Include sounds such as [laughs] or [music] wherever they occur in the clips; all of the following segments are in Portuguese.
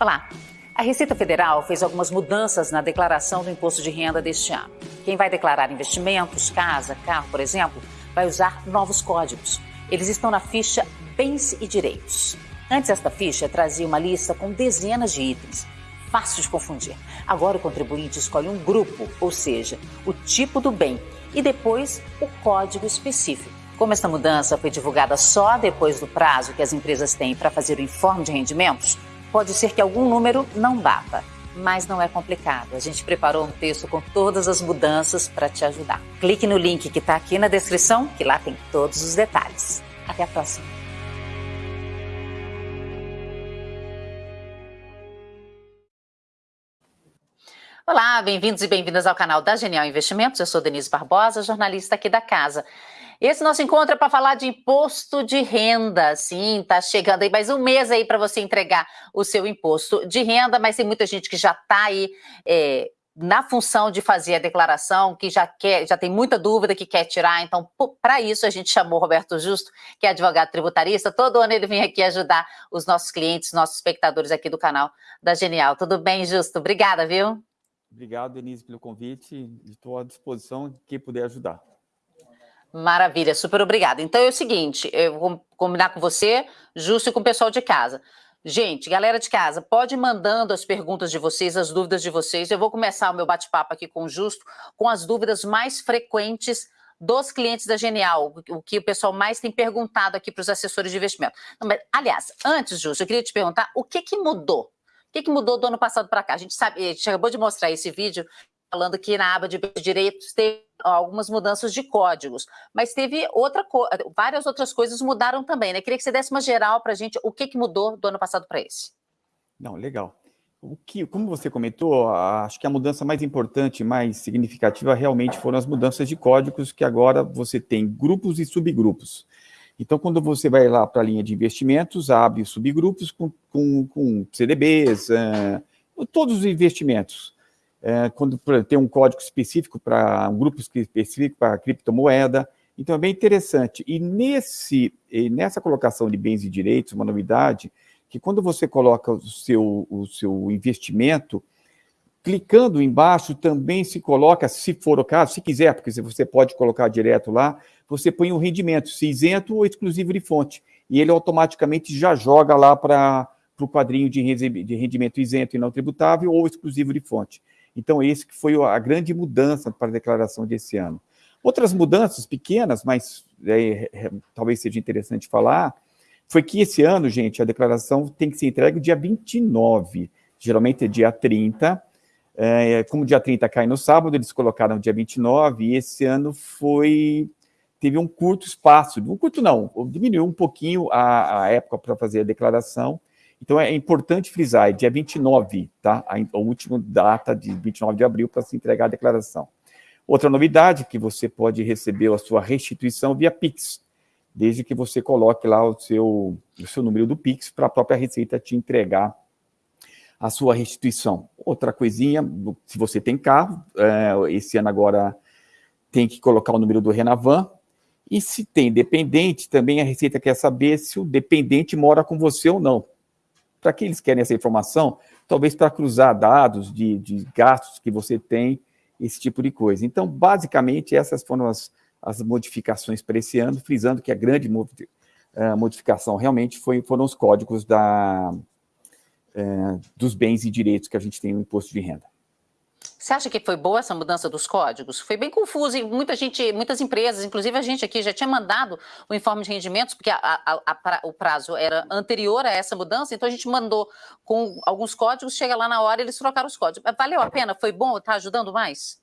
Olá! A Receita Federal fez algumas mudanças na declaração do imposto de renda deste ano. Quem vai declarar investimentos, casa, carro, por exemplo, vai usar novos códigos. Eles estão na ficha Bens e Direitos. Antes, esta ficha trazia uma lista com dezenas de itens. Fácil de confundir. Agora, o contribuinte escolhe um grupo, ou seja, o tipo do bem, e depois o código específico. Como esta mudança foi divulgada só depois do prazo que as empresas têm para fazer o informe de rendimentos, pode ser que algum número não bata. Mas não é complicado. A gente preparou um texto com todas as mudanças para te ajudar. Clique no link que está aqui na descrição, que lá tem todos os detalhes. Até a próxima. Olá, bem-vindos e bem-vindas ao canal da Genial Investimentos. Eu sou Denise Barbosa, jornalista aqui da casa. Esse nosso encontro é para falar de imposto de renda. Sim, tá chegando aí mais um mês aí para você entregar o seu imposto de renda, mas tem muita gente que já está aí é, na função de fazer a declaração, que já quer, já tem muita dúvida que quer tirar. Então, para isso a gente chamou o Roberto Justo, que é advogado tributarista. Todo ano ele vem aqui ajudar os nossos clientes, nossos espectadores aqui do canal da Genial. Tudo bem, Justo? Obrigada, viu? Obrigado, Denise, pelo convite. Estou à disposição de quem puder ajudar. Maravilha, super obrigada. Então é o seguinte, eu vou combinar com você, Justo, e com o pessoal de casa. Gente, galera de casa, pode ir mandando as perguntas de vocês, as dúvidas de vocês. Eu vou começar o meu bate-papo aqui com o Justo, com as dúvidas mais frequentes dos clientes da Genial, o que o pessoal mais tem perguntado aqui para os assessores de investimento. Mas, aliás, antes, Justo, eu queria te perguntar o que, que mudou? O que, que mudou do ano passado para cá? A gente sabe, a gente acabou de mostrar esse vídeo falando que na aba de direitos teve algumas mudanças de códigos, mas teve outra várias outras coisas mudaram também, né? Queria que você desse uma geral para a gente o que, que mudou do ano passado para esse. Não, legal. O que, como você comentou, acho que a mudança mais importante, mais significativa, realmente foram as mudanças de códigos, que agora você tem grupos e subgrupos. Então, quando você vai lá para a linha de investimentos, abre subgrupos com, com, com CDBs, uh, todos os investimentos é, quando tem um código específico para um grupo específico para criptomoeda. Então é bem interessante. E nesse, nessa colocação de bens e direitos, uma novidade, que quando você coloca o seu, o seu investimento, clicando embaixo também se coloca, se for o caso, se quiser, porque você pode colocar direto lá, você põe um rendimento, se isento ou exclusivo de fonte. E ele automaticamente já joga lá para o quadrinho de rendimento isento e não tributável ou exclusivo de fonte. Então, esse que foi a grande mudança para a declaração desse ano. Outras mudanças pequenas, mas é, é, talvez seja interessante falar, foi que esse ano, gente, a declaração tem que ser entregue dia 29, geralmente é dia 30, é, como dia 30 cai no sábado, eles colocaram dia 29, e esse ano foi teve um curto espaço, um curto não, diminuiu um pouquinho a, a época para fazer a declaração, então, é importante frisar, é dia 29, tá? A, a última data de 29 de abril para se entregar a declaração. Outra novidade, que você pode receber a sua restituição via Pix, desde que você coloque lá o seu, o seu número do Pix para a própria Receita te entregar a sua restituição. Outra coisinha, se você tem carro, é, esse ano agora tem que colocar o número do Renavan, e se tem dependente, também a Receita quer saber se o dependente mora com você ou não. Para que eles querem essa informação? Talvez para cruzar dados de, de, gastos que você tem, esse tipo de coisa. Então, basicamente, essas foram as, as modificações para esse ano, frisando que a grande uh, modificação realmente foi, foram os códigos da, uh, dos bens e direitos que a gente tem no imposto de renda. Você acha que foi boa essa mudança dos códigos? Foi bem confuso e muita gente, muitas empresas, inclusive a gente aqui, já tinha mandado o informe de rendimentos, porque a, a, a, o prazo era anterior a essa mudança, então a gente mandou com alguns códigos, chega lá na hora eles trocaram os códigos. Valeu a pena? Foi bom? Está ajudando mais?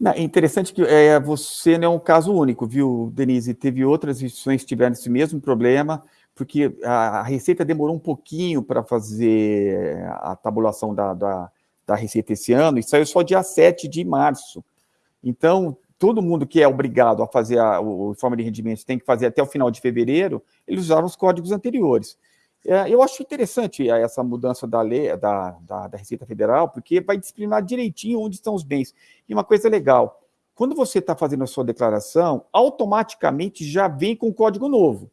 Não, é interessante que é, você não é um caso único, viu, Denise? Teve outras instituições que tiveram esse mesmo problema, porque a, Receita demorou um pouquinho para fazer a tabulação da, da da Receita esse ano, e saiu só dia 7 de março. Então, todo mundo que é obrigado a fazer a, o, informe de rendimentos tem que fazer até o final de fevereiro, eles usaram os códigos anteriores. É, eu acho interessante essa mudança da lei, da, da, da, Receita Federal, porque vai disciplinar direitinho onde estão os bens. E uma coisa legal, quando você está fazendo a sua declaração, automaticamente já vem com código novo.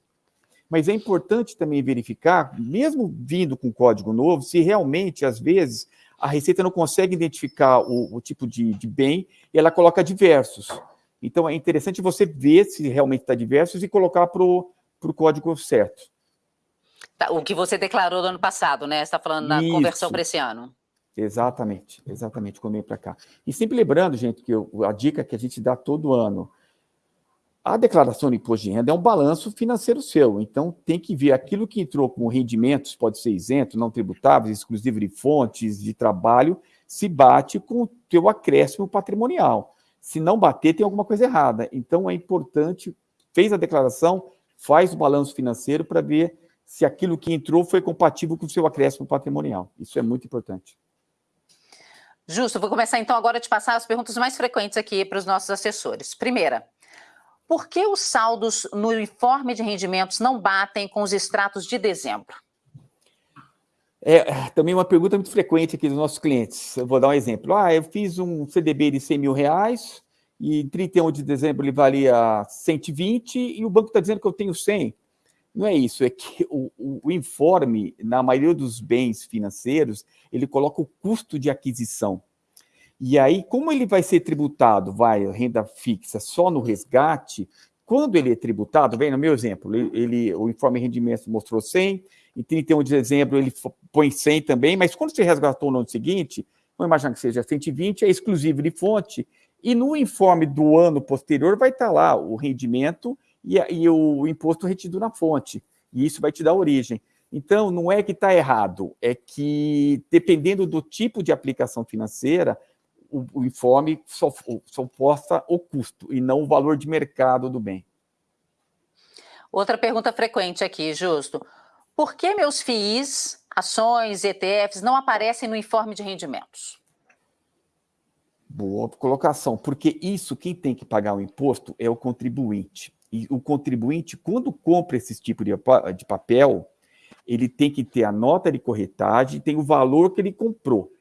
Mas é importante também verificar, mesmo vindo com código novo, se realmente, às vezes, a Receita não consegue identificar o, o tipo de, de, bem e ela coloca diversos. Então, é interessante você ver se realmente está diversos e colocar para o código certo. Tá, o que você declarou no ano passado, né? Você está falando da conversão para esse ano. Exatamente, exatamente, quando vem para cá. E sempre lembrando, gente, que eu, a dica que a gente dá todo ano, a declaração de imposto de renda é um balanço financeiro seu, então tem que ver aquilo que entrou como rendimentos, pode ser isento, não tributáveis, exclusivo de fontes de trabalho, se bate com o teu acréscimo patrimonial. Se não bater, tem alguma coisa errada. Então é importante, fez a declaração, faz o balanço financeiro para ver se aquilo que entrou foi compatível com o seu acréscimo patrimonial. Isso é muito importante. Justo, vou começar então agora a te passar as perguntas mais frequentes aqui para os nossos assessores. Primeira, por que os saldos no informe de rendimentos não batem com os extratos de dezembro? É também uma pergunta muito frequente aqui dos nossos clientes. Eu vou dar um exemplo. Ah, eu fiz um CDB de 100 mil reais e em 31 de dezembro ele valia 120 e o banco está dizendo que eu tenho 100. Não é isso, é que o, o, o, informe, na maioria dos bens financeiros, ele coloca o custo de aquisição. E aí, como ele vai ser tributado, vai, renda fixa, só no resgate, quando ele é tributado, vem no meu exemplo, ele, ele, o informe de rendimentos mostrou 100, em 31 de dezembro ele põe 100 também, mas quando você resgatou no ano seguinte, vamos imaginar que seja 120, é exclusivo de fonte, e no informe do ano posterior vai estar lá o rendimento e, e o imposto retido na fonte, e isso vai te dar origem. Então, não é que está errado, é que, dependendo do tipo de aplicação financeira, o, o informe só, posta o custo e não o valor de mercado do bem. Outra pergunta frequente aqui, Justo. Por que meus FIIs, ações, ETFs não aparecem no informe de rendimentos? Boa colocação, porque isso quem tem que pagar o imposto é o contribuinte. E o contribuinte, quando compra esse tipo de, de papel, ele tem que ter a nota de corretagem, tem o valor que ele comprou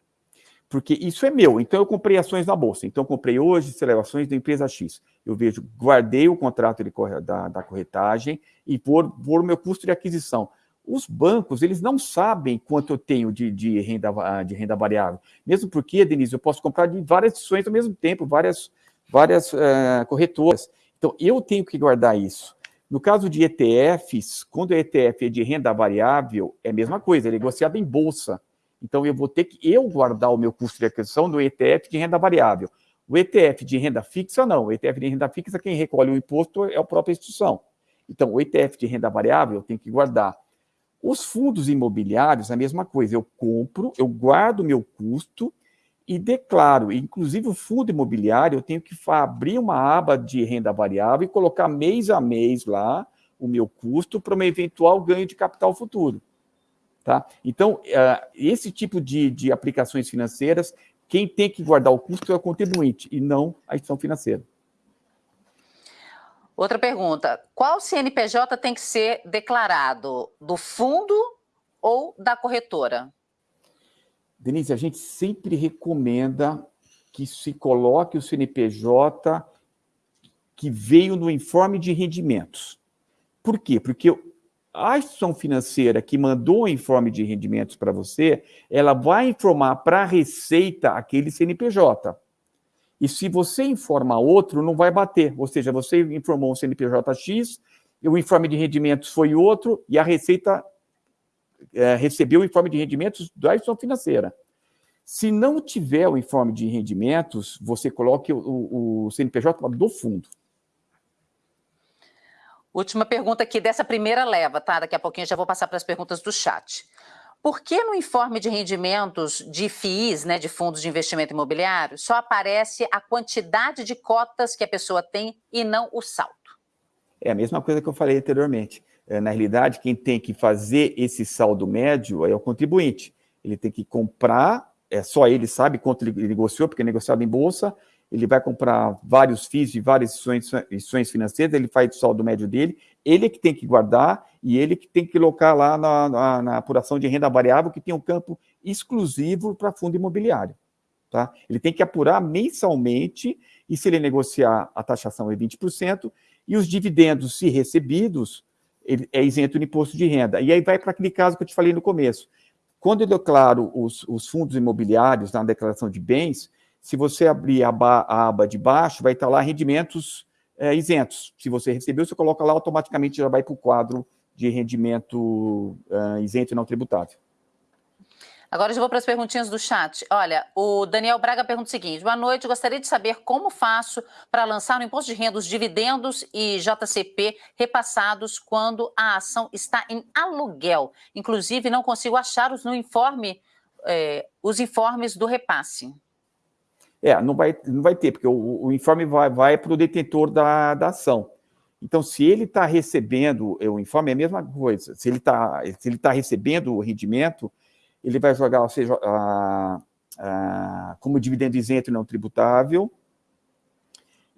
porque isso é meu. Então, eu comprei ações na Bolsa. Então, eu comprei hoje celebrações da empresa X. Eu vejo, guardei o contrato de, da, da corretagem e por, por meu custo de aquisição. Os bancos, eles não sabem quanto eu tenho de, de, renda, de renda variável. Mesmo porque, Denise, eu posso comprar de várias ações ao mesmo tempo, várias, várias uh, corretoras. Então, eu tenho que guardar isso. No caso de ETFs, quando o ETF é de renda variável, é a mesma coisa, é negociado em bolsa. Então, eu vou ter que eu guardar o meu custo de aquisição no ETF de renda variável. O ETF de renda fixa, não. O ETF de renda fixa, quem recolhe o imposto é a própria instituição. Então, o ETF de renda variável eu tenho que guardar. Os fundos imobiliários, a mesma coisa. Eu compro, eu guardo o meu custo e declaro. Inclusive, o fundo imobiliário, eu tenho que abrir uma aba de renda variável e colocar mês a mês lá o meu custo para um eventual ganho de capital futuro. Tá? Então, uh, esse tipo de, de aplicações financeiras, quem tem que guardar o custo é o contribuinte e não a instituição financeira. Outra pergunta, qual CNPJ tem que ser declarado? Do fundo ou da corretora? Denise, a gente sempre recomenda que se coloque o CNPJ que veio no informe de rendimentos. Por quê? Porque a instituição financeira que mandou o informe de rendimentos para você, ela vai informar para a Receita aquele CNPJ. E se você informar outro, não vai bater. Ou seja, você informou um CNPJ X, o informe de rendimentos foi outro, e a Receita é, recebeu o informe de rendimentos da instituição financeira. Se não tiver o informe de rendimentos, você coloque o, o CNPJ do fundo. Última pergunta aqui dessa primeira leva, tá? Daqui a pouquinho já vou passar para as perguntas do chat. Por que no informe de rendimentos de FIIs, né, de fundos de investimento imobiliário, só aparece a quantidade de cotas que a pessoa tem e não o saldo? É a mesma coisa que eu falei anteriormente. É, na realidade, quem tem que fazer esse saldo médio é o contribuinte. Ele tem que comprar, é só ele sabe quanto ele negociou, porque é negociado em bolsa, ele vai comprar vários FIIs de várias instituições, financeiras, ele faz o saldo médio dele, ele é que tem que guardar e ele que tem que colocar lá na, na, na apuração de renda variável, que tem um campo exclusivo para fundo imobiliário. Tá? Ele tem que apurar mensalmente, e se ele negociar, a taxação é 20%, e os dividendos, se recebidos, ele é isento de imposto de renda. E aí vai para aquele caso que eu te falei no começo. Quando eu declaro os, os fundos imobiliários na declaração de bens, se você abrir a, a aba de baixo, vai estar lá rendimentos é, isentos. Se você recebeu, você coloca lá, automaticamente já vai para o quadro de rendimento uh, isento e não tributável. Agora eu vou para as perguntinhas do chat. Olha, o Daniel Braga pergunta o seguinte: boa noite, gostaria de saber como faço para lançar no imposto de renda os dividendos e JCP repassados quando a ação está em aluguel. Inclusive, não consigo achar os no informe, é, os informes do repasse. É, não vai, não vai ter, porque o, o informe vai, vai para o detentor da, da ação. Então, se ele está recebendo, o informe é a mesma coisa, se ele está tá recebendo o rendimento, ele vai jogar, ou seja, a, a, como dividendo isento não tributável,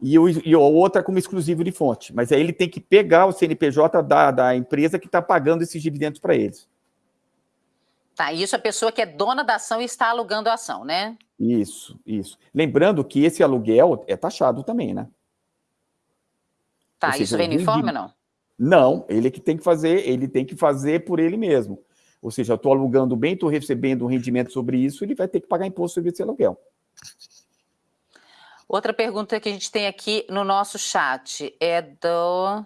e, o, e a outra como exclusivo de fonte. Mas aí ele tem que pegar o CNPJ da, da empresa que está pagando esses dividendos para eles. Tá, isso é a pessoa que é dona da ação e está alugando a ação, né? Isso, isso. Lembrando que esse aluguel é taxado também, né? Tá, seja, isso vem no informe ou não? Não, ele é que tem que fazer, ele tem que fazer por ele mesmo. Ou seja, eu estou alugando bem, estou recebendo um rendimento sobre isso, ele vai ter que pagar imposto sobre esse aluguel. Outra pergunta que a gente tem aqui no nosso chat é do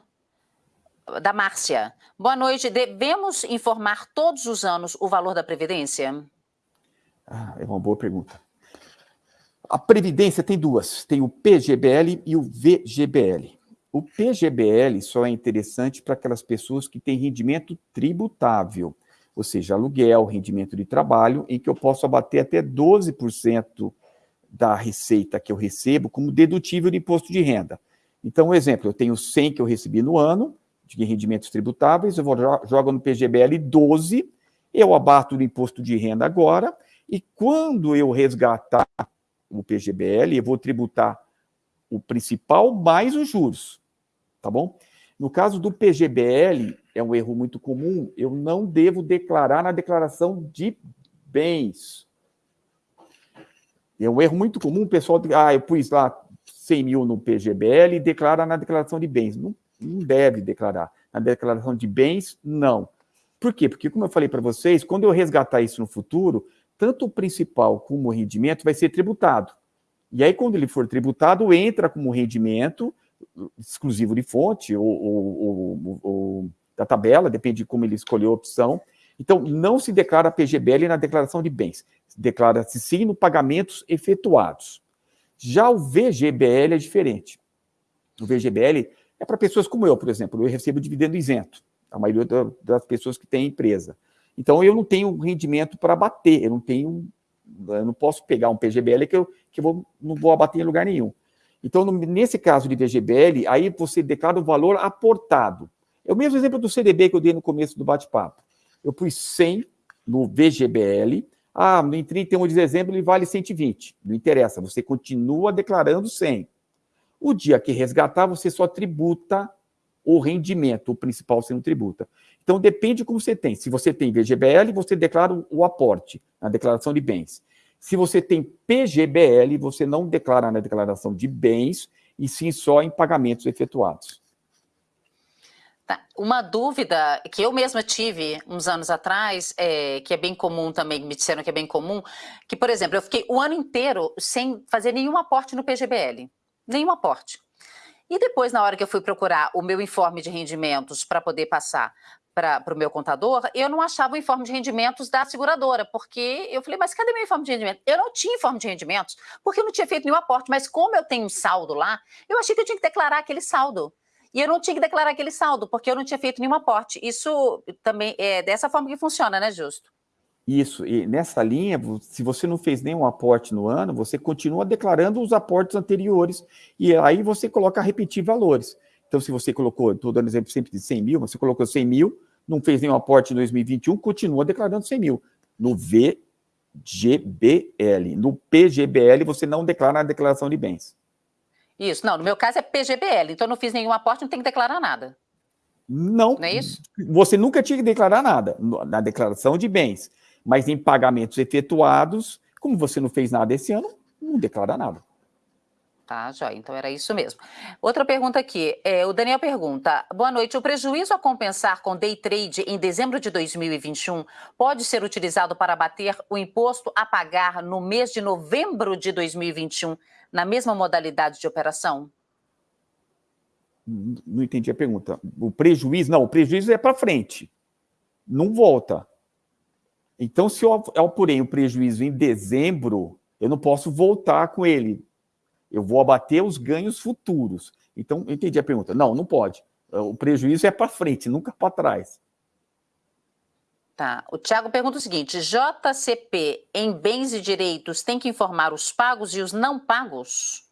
da Márcia. Boa noite. Devemos informar todos os anos o valor da Previdência? Ah, é uma boa pergunta. A Previdência tem duas: tem o PGBL e o VGBL. O PGBL só é interessante para aquelas pessoas que têm rendimento tributável ou seja, aluguel, rendimento de trabalho, em que eu posso abater até 12% da receita que eu recebo como dedutível de imposto de renda. Então, um exemplo, eu tenho 100 que eu recebi no ano, de rendimentos tributáveis, eu vou jogo no PGBL 12, eu abato do imposto de renda agora, e quando eu resgatar o PGBL, eu vou tributar o principal mais os juros, tá bom? No caso do PGBL, é um erro muito comum, eu não devo declarar na declaração de bens. É um erro muito comum, o pessoal, ah, eu pus lá 100 mil no PGBL e declara na declaração de bens. Não, não deve declarar. Na declaração de bens, não. Por quê? Porque, como eu falei para vocês, quando eu resgatar isso no futuro, tanto o principal como o rendimento vai ser tributado. E aí, quando ele for tributado, entra como rendimento exclusivo de fonte ou, ou, ou, da tabela, depende de como ele escolheu a opção. Então, não se declara PGBL na declaração de bens, declara-se sim no pagamentos efetuados. Já o VGBL é diferente. O VGBL é para pessoas como eu, por exemplo, eu recebo dividendo isento, a maioria das pessoas que têm empresa. Então, eu não tenho rendimento para abater, eu não tenho, eu não posso pegar um PGBL que eu, que eu vou, não vou abater em lugar nenhum. Então, no, nesse caso de VGBL, aí você declara o valor aportado. É o mesmo exemplo do CDB que eu dei no começo do bate-papo. Eu pus 100 no VGBL, ah, em 31 de dezembro ele vale 120. Não interessa, você continua declarando 100. O dia que resgatar, você só tributa o rendimento, o principal não tributa. Então, depende de como você tem. Se você tem VGBL, você declara o aporte na declaração de bens. Se você tem PGBL, você não declara na declaração de bens, e sim só em pagamentos efetuados. Tá. Uma dúvida que eu mesma tive uns anos atrás, é, que é bem comum também, me disseram que é bem comum, que, por exemplo, eu fiquei o ano inteiro sem fazer nenhum aporte no PGBL. Nenhum aporte. E depois, na hora que eu fui procurar o meu informe de rendimentos para poder passar para o meu contador, eu não achava o informe de rendimentos da seguradora, porque eu falei, mas cadê meu informe de rendimento? Eu não tinha informe de rendimentos, porque eu não tinha feito nenhum aporte, mas como eu tenho um saldo lá, eu achei que eu tinha que declarar aquele saldo. E eu não tinha que declarar aquele saldo, porque eu não tinha feito nenhum aporte. Isso também é dessa forma que funciona, né, Justo? Isso, e nessa linha, se você não fez nenhum aporte no ano, você continua declarando os aportes anteriores, e aí você coloca repetir valores. Então, se você colocou, estou dando exemplo sempre de 100 mil, você colocou 100 mil, não fez nenhum aporte em 2021, continua declarando 100 mil. No VGBL, no PGBL, você não declara na declaração de bens. Isso, não, no meu caso é PGBL, então eu não fiz nenhum aporte, não tem que declarar nada. Não, não é isso? Você nunca tinha que declarar nada na declaração de bens, mas em pagamentos efetuados, como você não fez nada esse ano, não declara nada. Tá, joia. Então era isso mesmo. Outra pergunta aqui. É, o Daniel pergunta: boa noite. O prejuízo a compensar com day trade em dezembro de 2021 pode ser utilizado para bater o imposto a pagar no mês de novembro de 2021 na mesma modalidade de operação? Não entendi a pergunta. O prejuízo, não, o prejuízo é para frente. Não volta. Então, se eu apurei um prejuízo em dezembro, eu não posso voltar com ele eu vou abater os ganhos futuros. Então, eu entendi a pergunta. Não, não pode. O prejuízo é para frente, nunca para trás. Tá. O Tiago pergunta o seguinte: JCP em bens e direitos tem que informar os pagos e os não pagos?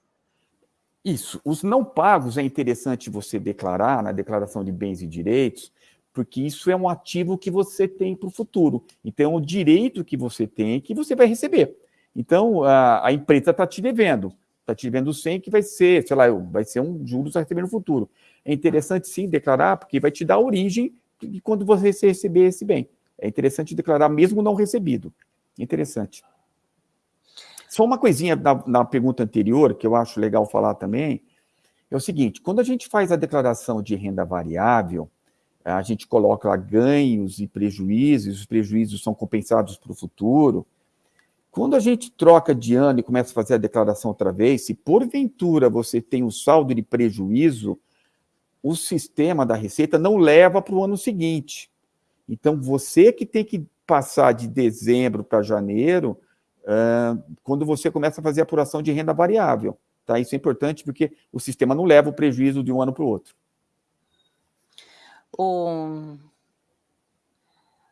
Isso. Os não pagos é interessante você declarar na declaração de bens e direitos, porque isso é um ativo que você tem para o futuro. Então, é um direito que você tem que você vai receber. Então, a, a empresa está te devendo está te vendo 100, que vai ser, sei lá, vai ser um juros a receber no futuro. É interessante sim declarar, porque vai te dar origem de quando você receber esse bem. É interessante declarar mesmo não recebido. Interessante. Só uma coisinha na, na pergunta anterior, que eu acho legal falar também, é o seguinte, quando a gente faz a declaração de renda variável, a gente coloca ganhos e prejuízos, os prejuízos são compensados para o futuro, quando a gente troca de ano e começa a fazer a declaração outra vez, se porventura você tem um saldo de prejuízo, o sistema da Receita não leva para o ano seguinte. Então, você que tem que passar de dezembro para janeiro, quando você começa a fazer a apuração de renda variável. Tá? Isso é importante porque o sistema não leva o prejuízo de um ano para o outro. Um,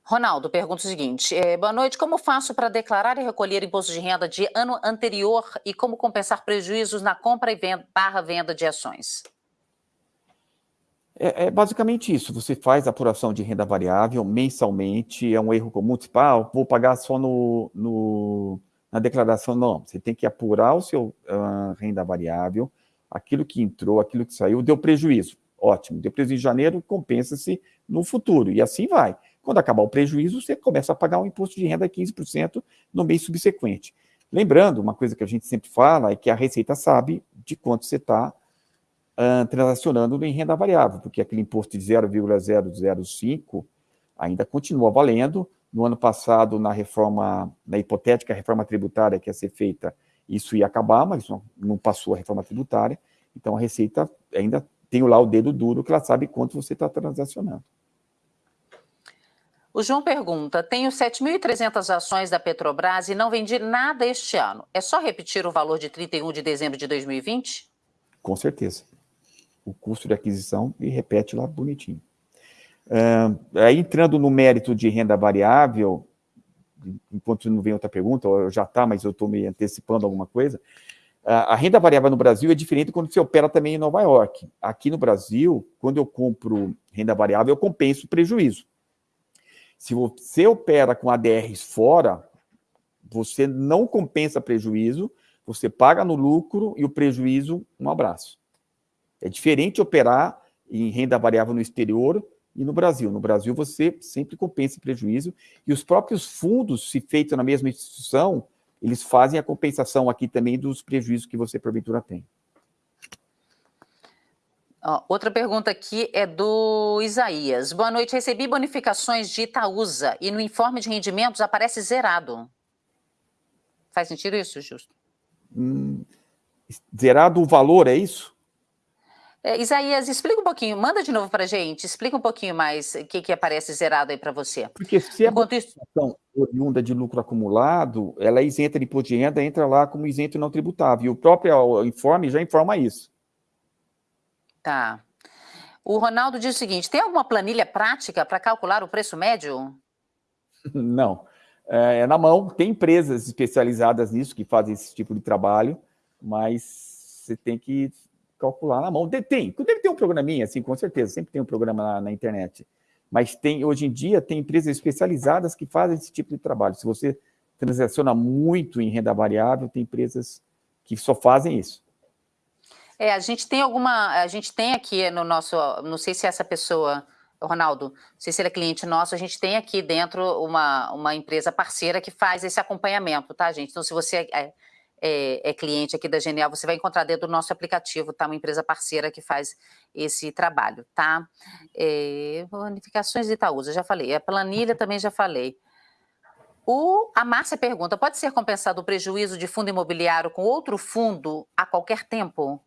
Ronaldo pergunta o seguinte: é, boa noite, como faço para declarar e recolher imposto de renda de ano anterior e como compensar prejuízos na compra e venda, barra venda de ações? É, é, basicamente isso. Você faz apuração de renda variável mensalmente, é um erro comum, tipo, ah, vou pagar só no, no na declaração. Não, você tem que apurar o seu uh, renda variável, aquilo que entrou, aquilo que saiu, deu prejuízo. Ótimo, deu prejuízo em janeiro, compensa-se no futuro, e assim vai. Quando acabar o prejuízo, você começa a pagar um imposto de renda de 15% no mês subsequente. Lembrando, uma coisa que a gente sempre fala é que a Receita sabe de quanto você está uh, transacionando em renda variável, porque aquele imposto de 0,005 ainda continua valendo. No ano passado, na reforma, na hipotética reforma tributária que ia ser feita, isso ia acabar, mas não passou a reforma tributária. Então, a Receita ainda tem lá o dedo duro, que ela sabe quanto você está transacionando. O João pergunta: tenho 7.300 ações da Petrobras e não vendi nada este ano. É só repetir o valor de 31 de dezembro de 2020? Com certeza. O custo de aquisição e repete lá bonitinho. Entrando no mérito de renda variável, enquanto não vem outra pergunta, ou já está, mas eu estou me antecipando alguma coisa. A renda variável no Brasil é diferente quando você opera também em Nova York. Aqui no Brasil, quando eu compro renda variável, eu compenso o prejuízo. Se você opera com ADRs fora, você não compensa prejuízo, você paga no lucro e o prejuízo, um abraço. É diferente operar em renda variável no exterior e no Brasil. No Brasil, você sempre compensa prejuízo e os próprios fundos, se feitos na mesma instituição, eles fazem a compensação aqui também dos prejuízos que você, porventura, tem outra pergunta aqui é do Isaías. Boa noite, recebi bonificações de Itaúsa e no informe de rendimentos aparece zerado. Faz sentido isso, Justo? Hum, zerado o valor, é isso? É, Isaías, explica um pouquinho, manda de novo para a gente, explica um pouquinho mais o que, que aparece zerado aí para você. Porque se a bonificação oriunda de lucro acumulado, ela é isenta de imposto de renda, entra lá como isento não tributável. E o próprio informe já informa isso. Tá. O Ronaldo diz o seguinte: tem alguma planilha prática para calcular o preço médio? [laughs] Não. É, é na mão. Tem empresas especializadas nisso que fazem esse tipo de trabalho, mas você tem que calcular na mão. Tem, deve ter um programinha, assim, com certeza, sempre tem um programa na, na, internet. Mas tem, hoje em dia, tem empresas especializadas que fazem esse tipo de trabalho. Se você transaciona muito em renda variável, tem empresas que só fazem isso. É, a gente tem alguma, a gente tem aqui no nosso, não sei se essa pessoa, Ronaldo, não sei se ele é cliente nosso, a gente tem aqui dentro uma, uma empresa parceira que faz esse acompanhamento, tá, gente? Então, se você é, é, é, cliente aqui da Genial, você vai encontrar dentro do nosso aplicativo, tá? Uma empresa parceira que faz esse trabalho, tá? É, bonificações de Itaúsa, já falei. A planilha também já falei. O, a Márcia pergunta, pode ser compensado o prejuízo de fundo imobiliário com outro fundo a qualquer tempo?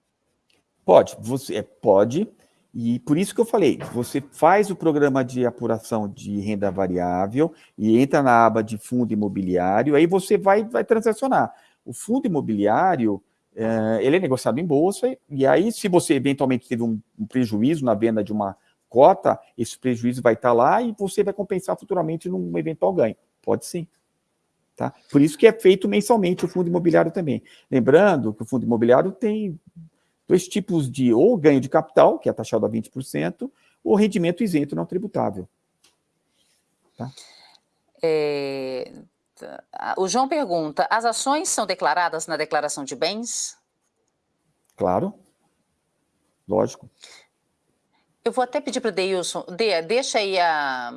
Pode, você é, pode, e por isso que eu falei, você faz o programa de apuração de renda variável e entra na aba de fundo imobiliário, aí você vai, vai transacionar. O fundo imobiliário, é, ele é negociado em bolsa, e aí se você eventualmente teve um, um, prejuízo na venda de uma cota, esse prejuízo vai estar lá e você vai compensar futuramente num eventual ganho. Pode sim. Tá? Por isso que é feito mensalmente o fundo imobiliário também. Lembrando que o fundo imobiliário tem dois tipos de ou ganho de capital, que é taxado a 20%, ou rendimento isento não tributável. Tá? É. o João pergunta, as ações são declaradas na declaração de bens? Claro, lógico. Eu vou até pedir para o Deilson, de, deixa aí a,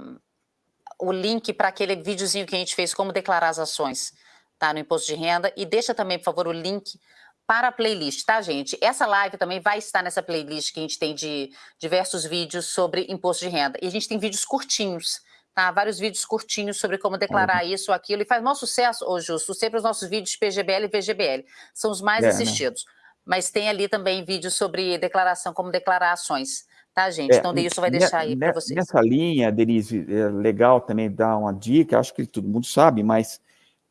o link para aquele videozinho que a gente fez, como declarar as ações, tá, no imposto de renda, e deixa também, por favor, o link para a playlist, tá, gente? Essa live também vai estar nessa playlist que a gente tem de diversos vídeos sobre imposto de renda. E a gente tem vídeos curtinhos, tá? Vários vídeos curtinhos sobre como declarar uhum. isso ou aquilo. E faz maior sucesso, ô Justo, sempre os nossos vídeos PGBL e VGBL. São os mais é, né? assistidos. Né? Mas tem ali também vídeos sobre declaração, como declarar ações. Tá, gente? É, então, isso vai deixar aí para vocês. Nessa linha, Denise, é legal também dar uma dica, acho que todo mundo sabe, mas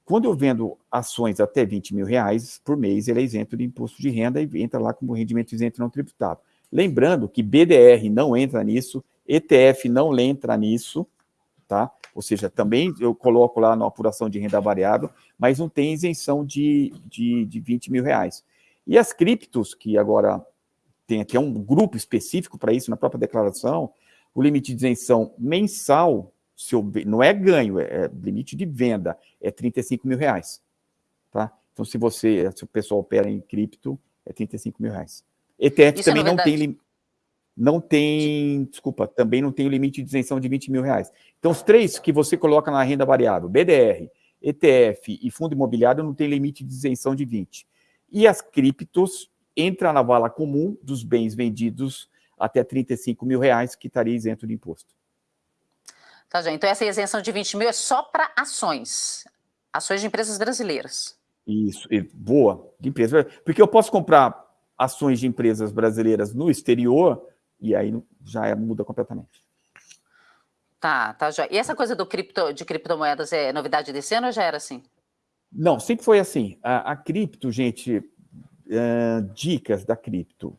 quando eu vendo ações até 20 mil reais por mês, ele é isento de imposto de renda e entra lá como rendimento isento não tributado. Lembrando que BDR não entra nisso, ETF não entra nisso, tá? Ou seja, também eu coloco lá na apuração de renda variável, mas não tem isenção de, de, de 20 mil reais. E as criptos, que agora tem aqui é um grupo específico para isso na própria declaração, o limite de isenção mensal seu, não é ganho, é, é limite de venda, é 35 mil reais. Tá? Então, se você, se o pessoal opera em cripto, é 35 mil reais. ETF Isso também é não tem não tem, desculpa, também não tem o limite de isenção de 20 mil reais. Então, os três que você coloca na renda variável, BDR, ETF e fundo imobiliário, não tem limite de isenção de 20. E as criptos entra na vala comum dos bens vendidos até 35 mil reais, que estaria isento de imposto. Tá, gente. Então, essa isenção de 20 mil é só para ações. Ações de empresas brasileiras. Isso, boa, de empresa. Porque eu posso comprar ações de empresas brasileiras no exterior e aí já é, muda completamente. Tá, tá, já. E essa coisa do cripto, de criptomoedas é novidade desse ano ou já era assim? Não, sempre foi assim. A, a cripto, gente, uh, dicas da cripto.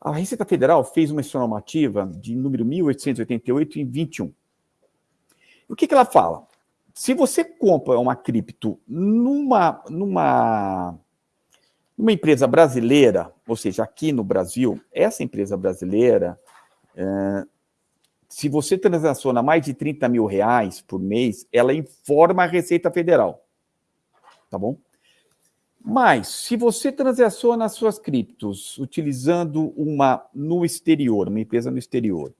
A Receita Federal fez uma normativa de número 1888 em 21. O que, que ela fala? Se você compra uma cripto numa, numa, numa empresa brasileira, ou seja, aqui no Brasil, essa empresa brasileira, é, se você transaciona mais de 30 mil reais por mês, ela informa a Receita Federal. Tá bom? Mas, se você transaciona as suas criptos utilizando uma no exterior, uma empresa no exterior,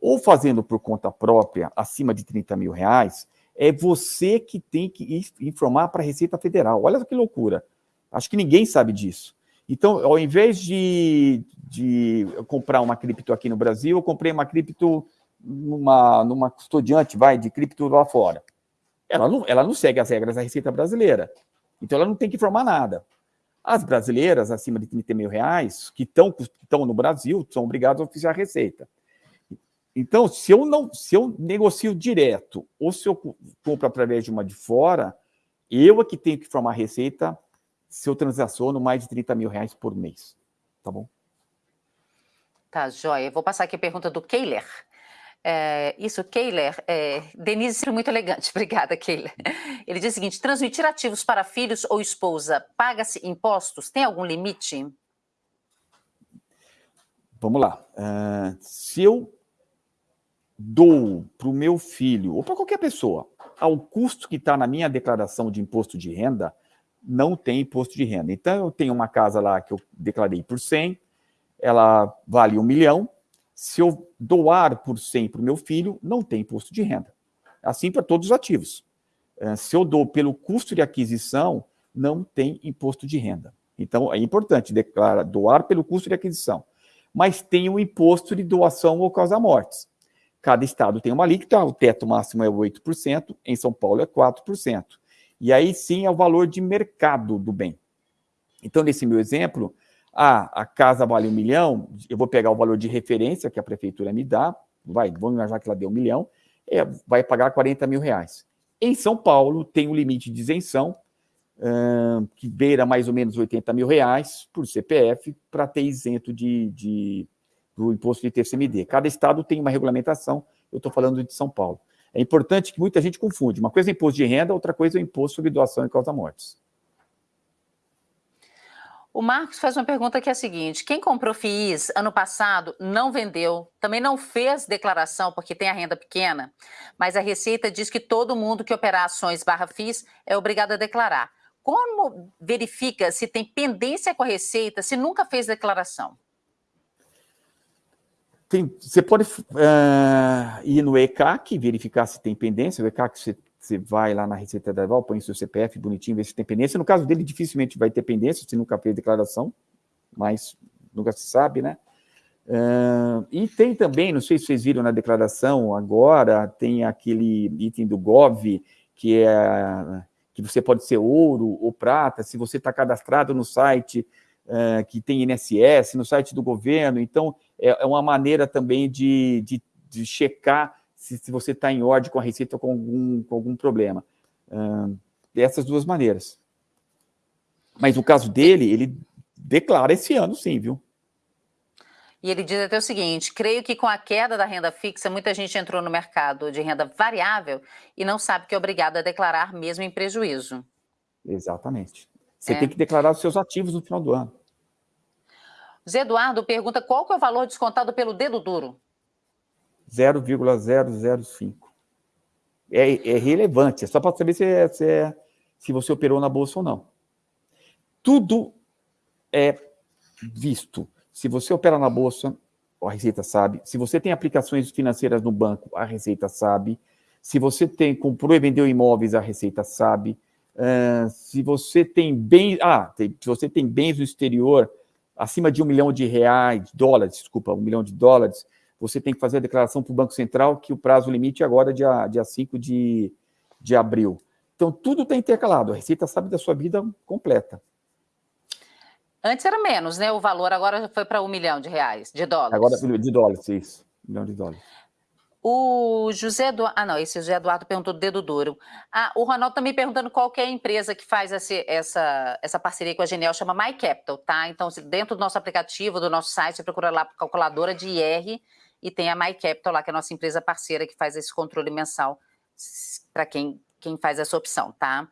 ou fazendo por conta própria, acima de 30 mil reais, é você que tem que informar para a Receita Federal. Olha que loucura. Acho que ninguém sabe disso. Então, ao invés de, de comprar uma cripto aqui no Brasil, eu comprei uma cripto numa, numa custodiante, vai, de cripto lá fora. Ela não, ela não segue as regras da Receita Brasileira. Então, ela não tem que informar nada. As brasileiras, acima de 30 mil reais, que estão no Brasil, são obrigadas a oficiar a Receita. Então, se eu não, se eu negocio direto ou se eu compro através de uma de fora, eu é que tenho que formar receita se eu transaciono mais de 30 mil reais por mês. Tá bom? Tá, joia. Vou passar aqui a pergunta do Keiler. É, isso, Keiler, é, Denise, muito elegante, [laughs] obrigada, Keiler. Ele diz o seguinte: transmitir ativos para filhos ou esposa paga-se impostos? Tem algum limite? Vamos lá. Uh, se eu dou para o meu filho, ou para qualquer pessoa, ao custo que está na minha declaração de imposto de renda, não tem imposto de renda. Então, eu tenho uma casa lá que eu declarei por 100, ela vale um milhão. Se eu doar por 100 para o meu filho, não tem imposto de renda. Assim para todos os ativos. É, se eu dou pelo custo de aquisição, não tem imposto de renda. Então, é importante declarar, doar pelo custo de aquisição. Mas tem o imposto de doação ou causa-mortes. Cada estado tem uma alíquota, o teto máximo é 8%, em São Paulo é 4%. E aí sim é o valor de mercado do bem. Então, nesse meu exemplo, ah, a casa vale um milhão, eu vou pegar o valor de referência que a prefeitura me dá, vai, vamos imaginar que ela deu um milhão, é, vai pagar 40 mil reais. Em São Paulo, tem um limite de isenção, uh, que beira mais ou menos 80 mil reais por CPF, para ter isento de, de, do imposto de TCMD. Cada estado tem uma regulamentação, eu estou falando de São Paulo. É importante que muita gente confunde. Uma coisa é imposto de renda, outra coisa é imposto sobre doação e causa-mortes. O Marcos faz uma pergunta que é a seguinte: quem comprou FIIs ano passado não vendeu, também não fez declaração porque tem a renda pequena, mas a Receita diz que todo mundo que operar ações barra FIIs é obrigado a declarar. Como verifica se tem pendência com a Receita se nunca fez declaração? Tem, você pode uh, ir no ECAC, verificar se tem pendência. O ECAC você você vai lá na Receita Federal, põe seu CPF bonitinho, vê se tem pendência. No caso dele, dificilmente vai ter pendência, se nunca fez declaração, mas nunca se sabe, né? Uh, e tem também, não sei se vocês viram na declaração agora, tem aquele item do GOV, que é que você pode ser ouro ou prata, se você está cadastrado no site uh, que tem INSS, no site do governo, então é, é uma maneira também de, de, de checar se, se você está em ordem com a receita ou com algum, com algum problema. Dessas duas maneiras. Mas no caso dele, ele declara esse ano sim, viu? E ele diz até o seguinte: creio que com a queda da renda fixa, muita gente entrou no mercado de renda variável e não sabe que é obrigado a declarar mesmo em prejuízo. Exatamente. Você é. tem que declarar os seus ativos no final do ano. Zé Eduardo pergunta qual que é o valor descontado pelo dedo duro. 0,005. É, é relevante, é só para saber se, é, se, é, se você operou na bolsa ou não. Tudo é visto. Se você opera na bolsa, a Receita sabe. Se você tem aplicações financeiras no banco, a Receita sabe. Se você tem comprou e vendeu imóveis, a Receita sabe. Uh, se você tem bens, ah, tem, se você tem bens no exterior acima de um milhão de reais, dólares, desculpa, um milhão de dólares, você tem que fazer a declaração para o Banco Central, que o prazo limite é agora dia, dia 5 de, de abril. Então, tudo está intercalado. A Receita sabe da sua vida completa. Antes era menos, né? O valor agora foi para um milhão de reais, de dólares. Agora de dólares, isso. Um milhão de dólares. O José Eduardo. Ah, não, esse José Eduardo perguntou do dedo duro. Ah, o Ronaldo também tá perguntando qual é a empresa que faz essa, essa, essa parceria com a Genial, chama My Capital, tá? Então, dentro do nosso aplicativo, do nosso site, você procura lá calculadora de IR e tem a MyCapital lá, que é a nossa empresa parceira que faz esse controle mensal para quem, quem faz essa opção, tá?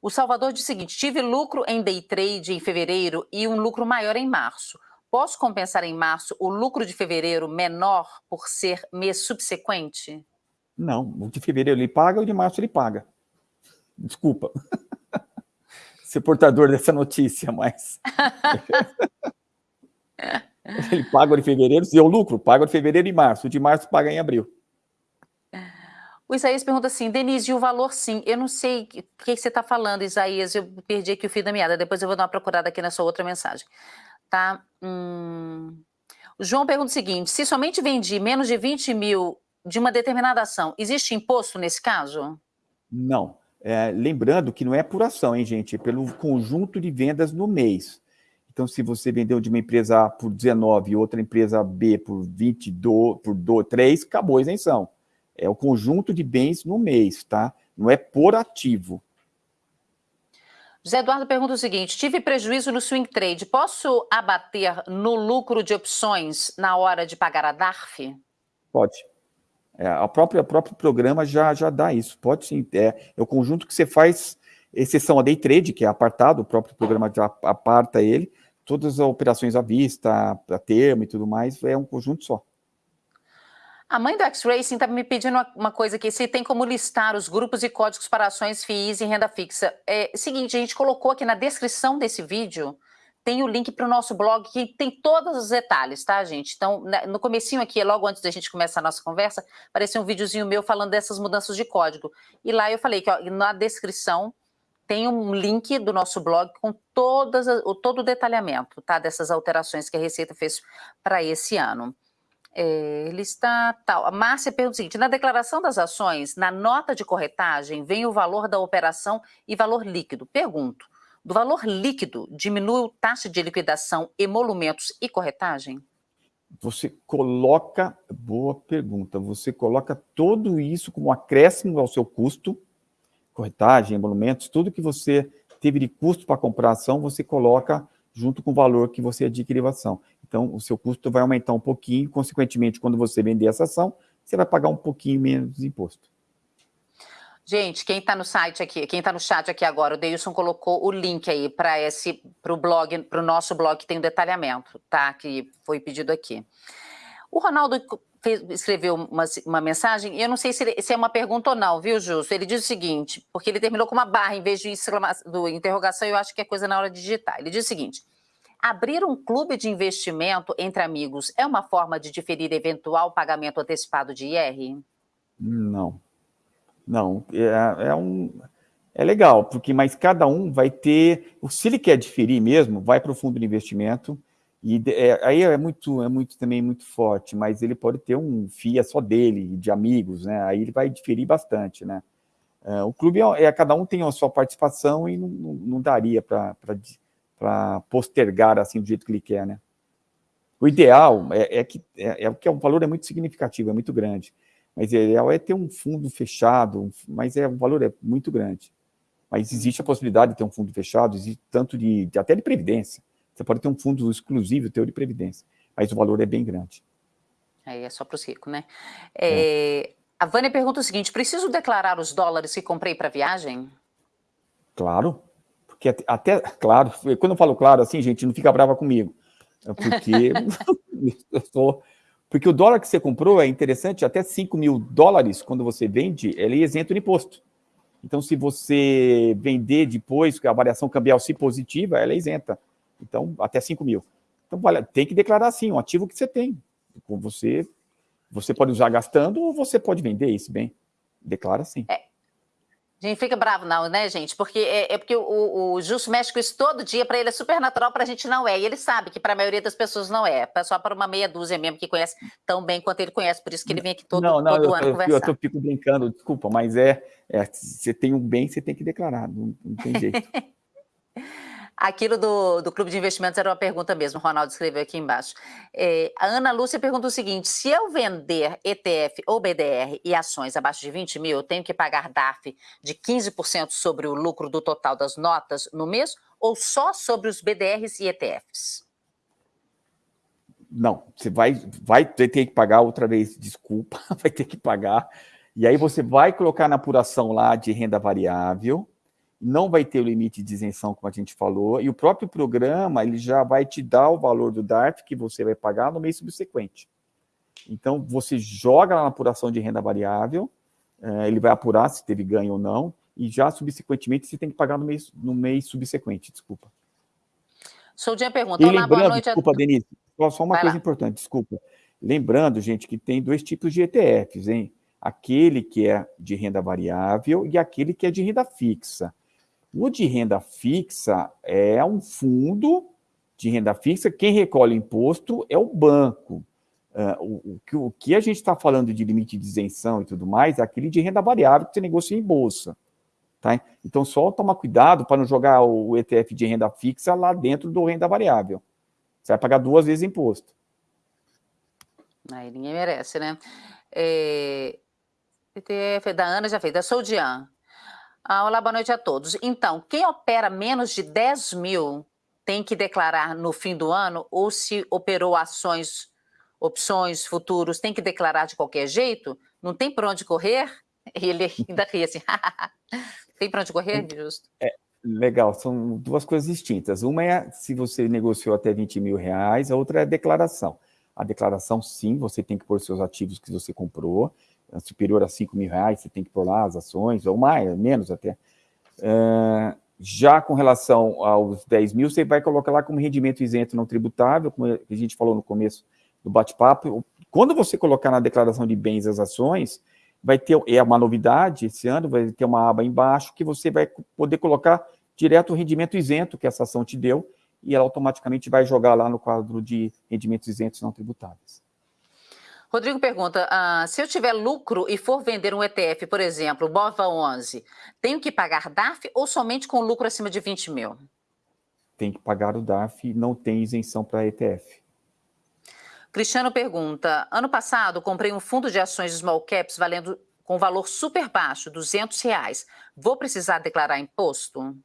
O Salvador diz o seguinte: tive lucro em day trade em fevereiro e um lucro maior em março. Posso compensar em março o lucro de fevereiro menor por ser mês subsequente? Não, o de fevereiro ele paga, o de março ele paga. Desculpa [laughs] ser portador dessa notícia, mas. [laughs] Ele paga o de fevereiro, se deu lucro, paga o de fevereiro e março. O de março paga em abril. O Isaías pergunta assim, Denise, e o valor sim? Eu não sei o que, você está falando, Isaías, eu perdi aqui o fio da meada, depois eu vou dar uma procurada aqui na sua outra mensagem. Tá? Hum... O João pergunta o seguinte, se somente vendi menos de 20 mil de uma determinada ação, existe imposto nesse caso? Não. É, lembrando que não é por ação, hein, gente? É pelo conjunto de vendas no mês. Então, se você vendeu de uma empresa A por 19 e outra empresa B por 22, por 2, 3, acabou a isenção. É o conjunto de bens no mês, tá? Não é por ativo. José Eduardo pergunta o seguinte: tive prejuízo no swing trade, posso abater no lucro de opções na hora de pagar a DARF? Pode. É, o próprio programa já, já dá isso. Pode sim. É, é o conjunto que você faz, exceção a day trade, que é apartado, o próprio programa já aparta ele todas as operações à vista, a termo e tudo mais, é um conjunto só. A mãe do X-Racing está me pedindo uma, coisa aqui, se tem como listar os grupos e códigos para ações FIIs e renda fixa. É seguinte, a gente colocou aqui na descrição desse vídeo, tem o link para o nosso blog que tem todos os detalhes, tá, gente? Então, né, no comecinho aqui, logo antes da gente começar a nossa conversa, apareceu um videozinho meu falando dessas mudanças de código. E lá eu falei que ó, na descrição tem um link do nosso blog com todas, todo o detalhamento tá, dessas alterações que a Receita fez para esse ano. É, está tal. A Márcia pergunta o seguinte: na declaração das ações, na nota de corretagem, vem o valor da operação e valor líquido. Pergunto: do valor líquido diminui taxa de liquidação, emolumentos e corretagem? Você coloca, boa pergunta, você coloca tudo isso como acréscimo ao seu custo, corretagem, emolumentos, tudo que você teve de custo para comprar a ação, você coloca junto com o valor que você adquiriu a ação. Então, o seu custo vai aumentar um pouquinho, consequentemente, quando você vender essa ação, você vai pagar um pouquinho menos de imposto. Gente, quem está no site aqui, quem está no chat aqui agora, o Deilson colocou o link aí para esse, para o blog, para o nosso blog que tem o um detalhamento, tá? Que foi pedido aqui. O Ronaldo fez, escreveu uma, uma mensagem, e eu não sei se, ele, se, é uma pergunta ou não, viu, Justo? Ele diz o seguinte, porque ele terminou com uma barra em vez de do interrogação, eu acho que é coisa na hora de digitar. Ele diz o seguinte: abrir um clube de investimento entre amigos é uma forma de diferir eventual pagamento antecipado de IR? Não. Não, é, é um é legal, porque mas cada um vai ter, se ele quer diferir mesmo, vai para o fundo de investimento, e é, aí é muito, é muito também muito forte, mas ele pode ter um FIA só dele, de amigos, né? Aí ele vai diferir bastante, né? É, o clube é, é, cada um tem a sua participação e não, não, não daria para postergar assim do jeito que ele quer, né? O ideal é, é que é, é que o valor é muito significativo, é muito grande, mas o ideal é ter um fundo fechado, mas é o valor é muito grande. Mas existe a possibilidade de ter um fundo fechado, existe tanto de, de até de previdência. Você pode ter um fundo exclusivo teu de previdência, mas o valor é bem grande. Aí é só para os ricos, né? É, é. A Vânia pergunta o seguinte: preciso declarar os dólares que comprei para viagem? Claro, porque até, até, claro, quando eu falo claro assim, gente, não fica brava comigo, é porque [laughs] [laughs] eu sou, porque o dólar que você comprou é interessante, até 5 mil dólares, quando você vende, ele é isento de imposto. Então, se você vender depois, que a variação cambial se positiva, ela é isenta. Então, até 5 mil. Então, vale, tem que declarar sim, um ativo que você tem. Você, você pode usar gastando ou você pode vender esse bem. Declara sim. É. A gente fica bravo não, né, gente? Porque é, é porque o, o Justo mexe com isso todo dia, para ele é super natural, para a gente não é. E ele sabe que para a maioria das pessoas não é. Só para uma meia dúzia mesmo que conhece tão bem quanto ele conhece. Por isso que ele vem aqui todo, não, não, todo eu, ano eu, conversar. Eu, eu fico brincando, desculpa, mas é, é, você tem um bem, você tem que declarar, não, não tem jeito. [laughs] Aquilo do, do Clube de Investimentos era uma pergunta mesmo, o Ronaldo escreveu aqui embaixo. É, a Ana Lúcia pergunta o seguinte: se eu vender ETF ou BDR e ações abaixo de 20 mil, eu tenho que pagar DAF de 15% sobre o lucro do total das notas no mês ou só sobre os BDRs e ETFs? Não, você vai, vai ter que pagar outra vez, desculpa, [laughs] vai ter que pagar. E aí você vai colocar na apuração lá de renda variável, não vai ter o limite de isenção, como a gente falou, e o próprio programa ele já vai te dar o valor do DARF que você vai pagar no mês subsequente. Então, você joga na apuração de renda variável, é, ele vai apurar se teve ganho ou não, e já subsequentemente você tem que pagar no mês, no mês subsequente, desculpa. Soldinha pergunta, e lembrando, boa noite. Desculpa, a... Denise, só uma vai coisa lá. importante, desculpa. Lembrando, gente, que tem dois tipos de ETFs, hein? Aquele que é de renda variável e aquele que é de renda fixa. O de renda fixa é um fundo de renda fixa, quem recolhe imposto é o banco. Uh, o, o, que, o, que, a gente está falando de limite de isenção e tudo mais é aquele de renda variável que você negocia em bolsa. Tá? Então, só tomar cuidado para não jogar o ETF de renda fixa lá dentro do renda variável. Você vai pagar duas vezes imposto. Aí ninguém merece, né? É... ETF da Ana já fez, da Soldian. Ah, olá, boa noite a todos. Então, quem opera menos de 10 mil tem que declarar no fim do ano ou se operou ações, opções, futuros, tem que declarar de qualquer jeito? Não tem por onde correr? [laughs] Ele ainda ri assim, [laughs] tem por onde correr, justo? É, legal, são duas coisas distintas. Uma é se você negociou até 20 mil reais, a outra é a declaração. A declaração, sim, você tem que pôr seus ativos que você comprou, superior a 5 mil reais, você tem que pôr lá as ações, ou mais, menos até. Uh, já com relação aos 10 mil, você vai colocar lá como rendimento isento não tributável, como a gente falou no começo do bate-papo. Quando você colocar na declaração de bens as ações, vai ter, é uma novidade esse ano, vai ter uma aba embaixo que você vai poder colocar direto o rendimento isento que essa ação te deu, e ela automaticamente vai jogar lá no quadro de rendimentos isentos não tributáveis. Rodrigo pergunta, ah, se eu tiver lucro e for vender um ETF, por exemplo, BOVA 11, tenho que pagar DARF ou somente com lucro acima de 20 mil? Tem que pagar o DARF, não tem isenção para ETF. Cristiano pergunta, ano passado comprei um fundo de ações small caps valendo com valor super baixo, 200 reais. Vou precisar declarar imposto?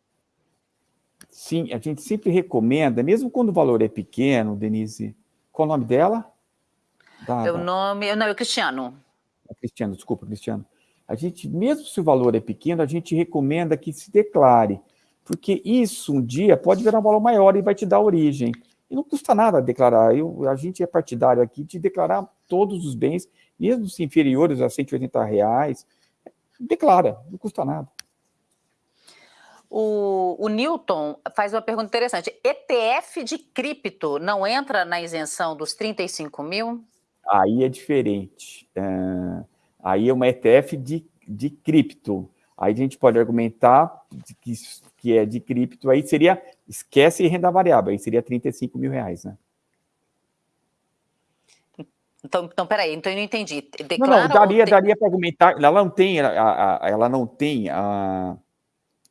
Sim, a gente sempre recomenda, mesmo quando o valor é pequeno, Denise, qual o nome dela? É o nome, não, é o Cristiano. É Cristiano, desculpa, Cristiano. A gente, mesmo se o valor é pequeno, a gente recomenda que se declare, porque isso um dia pode virar um valor maior e vai te dar origem. E não custa nada declarar. Eu, a gente é partidário aqui de declarar todos os bens, mesmo se inferiores a 180 reais. Declara, não custa nada. O, o Newton faz uma pergunta interessante. ETF de cripto não entra na isenção dos 35 mil? Aí é diferente. É, aí é uma ETF de, de cripto. Aí a gente pode argumentar que, que é de cripto, aí seria, esquece renda variável, aí seria 35 mil reais, né? Então, então peraí, então eu não entendi. Declara não, não, daria, tem... daria para argumentar, ela não tem, a, a, ela não tem a,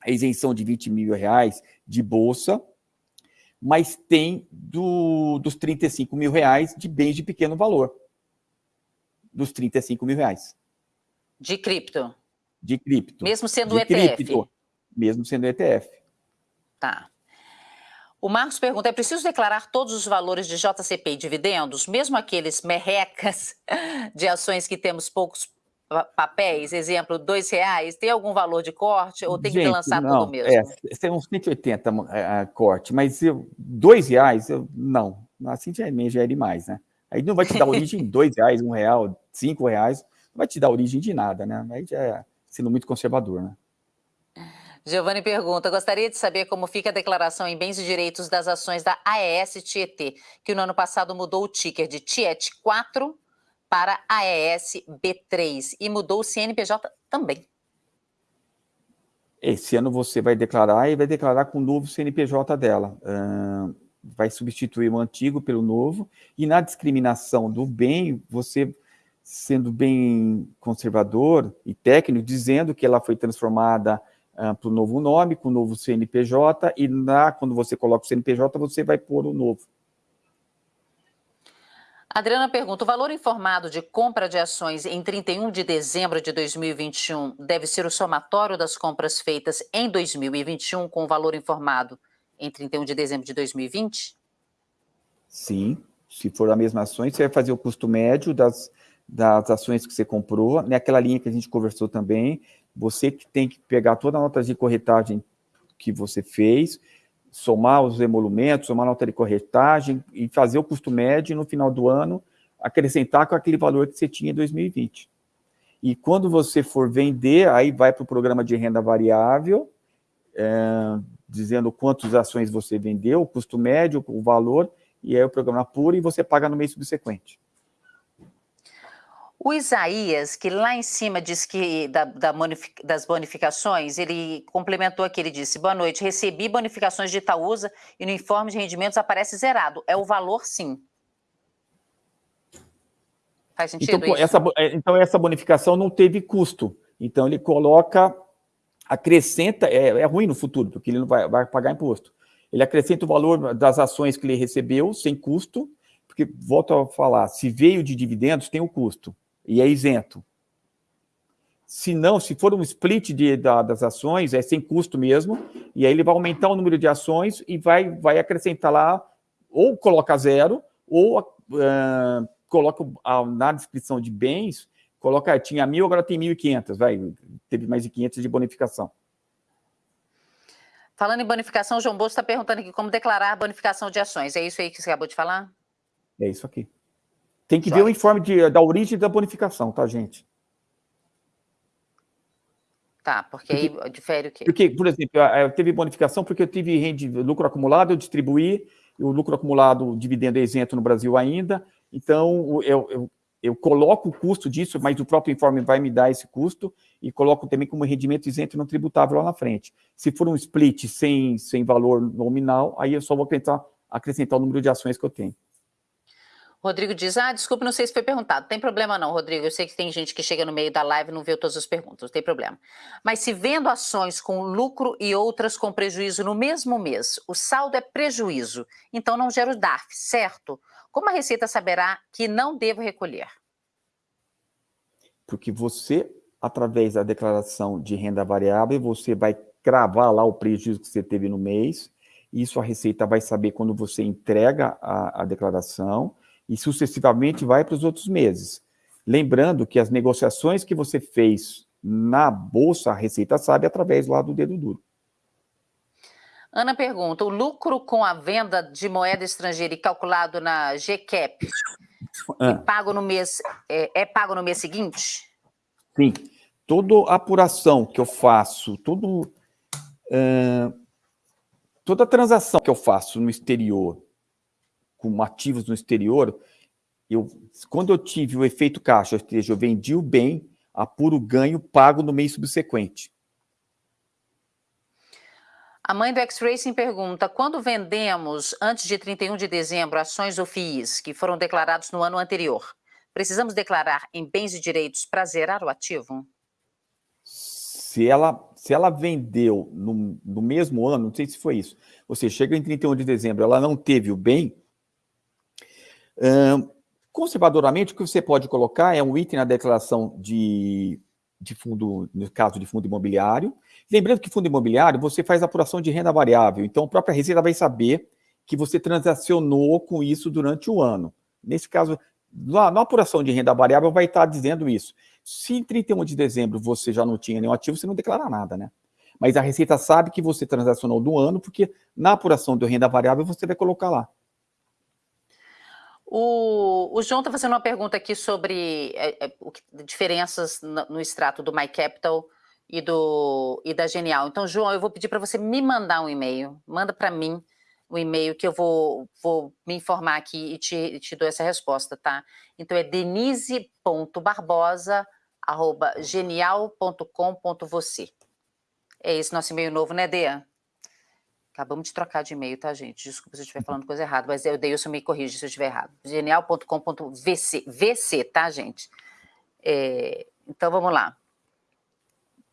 a isenção de 20 mil reais de bolsa, mas tem do, dos 35 mil reais de bens de pequeno valor. Dos 35 mil reais. De cripto? De cripto. Mesmo sendo de ETF? Cripto, mesmo sendo ETF. Tá. O Marcos pergunta, é preciso declarar todos os valores de JCP e dividendos, mesmo aqueles merrecas [laughs] de ações que temos poucos papéis, exemplo, dois reais, tem algum valor de corte ou tem Gente, que lançar não, tudo mesmo? É, tem uns 180 é, corte, mas eu, dois reais, eu, não, assim já, é, já é demais, né? Aí não vai te dar origem [laughs] dois reais, um real, cinco reais, não vai te dar origem de nada, né? Aí já é sendo muito conservador, né? Giovanni pergunta, gostaria de saber como fica a declaração em bens e direitos das ações da AES Tietê, que no ano passado mudou o ticker de TIET 4 para AES B3 e mudou o CNPJ também. Esse ano você vai declarar e vai declarar com o novo CNPJ dela. Uh, vai substituir o antigo pelo novo. E na discriminação do bem, você sendo bem conservador e técnico, dizendo que ela foi transformada uh, para o novo nome, com o novo CNPJ, e na, quando você coloca o CNPJ, você vai pôr o novo. Adriana pergunta, o valor informado de compra de ações em 31 de dezembro de 2021 deve ser o somatório das compras feitas em 2021 com o valor informado em 31 de dezembro de 2020? Sim, se for a mesma ações, você vai fazer o custo médio das, das ações que você comprou, naquela linha que a gente conversou também, você que tem que pegar toda a nota de corretagem que você fez, somar os emolumentos, somar a nota de corretagem e fazer o custo médio no final do ano, acrescentar com aquele valor que você tinha em 2020. E quando você for vender, aí vai para o programa de renda variável, é, dizendo quantas ações você vendeu, o custo médio, o valor, e aí o programa puro e você paga no mês subsequente. O Isaías, que lá em cima diz que da, da bonific, das bonificações, ele complementou aqui, ele disse, boa noite, recebi bonificações de Itaúsa e no informe de rendimentos aparece zerado. É o valor, sim. Faz sentido então, isso? Essa, é, então, essa bonificação não teve custo. Então, ele coloca, acrescenta, é, é ruim no futuro, porque ele não vai, vai pagar imposto. Ele acrescenta o valor das ações que ele recebeu, sem custo, porque, volto a falar, se veio de dividendos, tem o custo e é isento. Se não, se for um split de, da, das ações, é sem custo mesmo, e aí ele vai aumentar o número de ações e vai, vai acrescentar lá, ou coloca zero, ou uh, coloca na descrição de bens, coloca, tinha mil, agora tem 1.500, vai, teve mais de 500 de bonificação. Falando em bonificação, o João Bolso está perguntando aqui como declarar bonificação de ações. É isso aí que você acabou de falar? É isso aqui. Tem que ver o informe de, da origem da bonificação, tá, gente? Tá, porque, porque aí difere o quê? Porque, por exemplo, eu teve bonificação porque eu tive rende, lucro acumulado, eu distribuí, o lucro acumulado, dividendo é isento no Brasil ainda, então eu, eu eu coloco o custo disso, mas o próprio informe vai me dar esse custo e coloco também como rendimento isento não tributável lá na frente. Se for um split sem, sem valor nominal, aí eu só vou acrescentar, acrescentar o número de ações que eu tenho. Rodrigo diz, ah, desculpa, não sei se foi perguntado. Tem problema não, Rodrigo, eu sei que tem gente que chega no meio da live e não vê todas as perguntas, não tem problema. Mas se vendo ações com lucro e outras com prejuízo no mesmo mês, o saldo é prejuízo, então não gera o DARF, certo? Como a Receita saberá que não devo recolher? Porque você, através da declaração de renda variável, você vai cravar lá o prejuízo que você teve no mês, isso a Receita vai saber quando você entrega a, a declaração, e sucessivamente vai para os outros meses. Lembrando que as negociações que você fez na Bolsa, a Receita sabe através lá do dedo duro. Ana pergunta, o lucro com a venda de moeda estrangeira e calculado na GCAP ah. é, pago no mês, é, é, pago no mês seguinte? Sim. Toda apuração que eu faço, todo, uh, toda transação que eu faço no exterior, com ativos no exterior, eu, quando eu tive o efeito caixa, ou seja, eu vendi o bem, apuro o ganho, pago no mês subsequente. A mãe do X-Racing pergunta, quando vendemos, antes de 31 de dezembro, ações ou FIIs que foram declarados no ano anterior, precisamos declarar em bens e direitos para zerar o ativo? Se ela, se ela vendeu no, no mesmo ano, não sei se foi isso, ou seja, chega em 31 de dezembro, ela não teve o bem, hum, conservadoramente, o que você pode colocar é um item na declaração de, de fundo, no caso de fundo imobiliário, Lembrando que fundo imobiliário, você faz apuração de renda variável, então a própria Receita vai saber que você transacionou com isso durante o ano. Nesse caso, na, na apuração de renda variável vai estar dizendo isso. Se em 31 de dezembro você já não tinha nenhum ativo, você não declara nada, né? Mas a Receita sabe que você transacionou do ano, porque na apuração de renda variável você vai colocar lá. O, o João está fazendo uma pergunta aqui sobre é, é, diferenças no, no extrato do My Capital e, do, e da Genial. Então, João, eu vou pedir para você me mandar um e-mail. Manda para mim o um e-mail que eu vou, vou me informar aqui e te, te dou essa resposta, tá? Então, é denise.barbosa.genial.com.você. É esse nosso e-mail novo, né, Dea? Acabamos de trocar de e-mail, tá, gente? Desculpa se eu estiver falando coisa errada, mas eu dei isso me corrige se eu estiver errado. genial.com.vc, VC, tá, gente? É, então, vamos lá.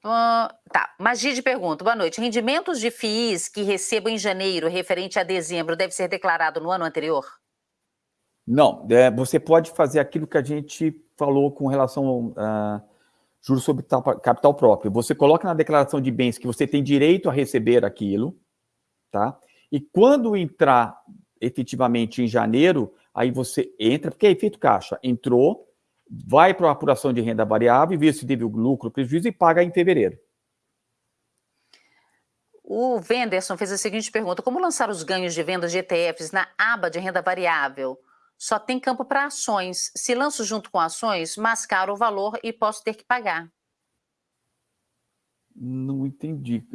Uh, tá, Magide pergunta, boa noite. Rendimentos de FIIs que recebo em janeiro, referente a dezembro, deve ser declarado no ano anterior? Não, é, você pode fazer aquilo que a gente falou com relação a uh, juros sobre capital próprio. Você coloca na declaração de bens que você tem direito a receber aquilo, tá? E quando entrar efetivamente em janeiro, aí você entra, porque é efeito caixa, entrou, vai para a apuração de renda variável, vê se teve lucro, prejuízo e paga em fevereiro. O Venderson fez a seguinte pergunta: como lançar os ganhos de vendas de ETFs na aba de renda variável? Só tem campo para ações. Se lanço junto com ações, mascaro o valor e posso ter que pagar. Não entendi.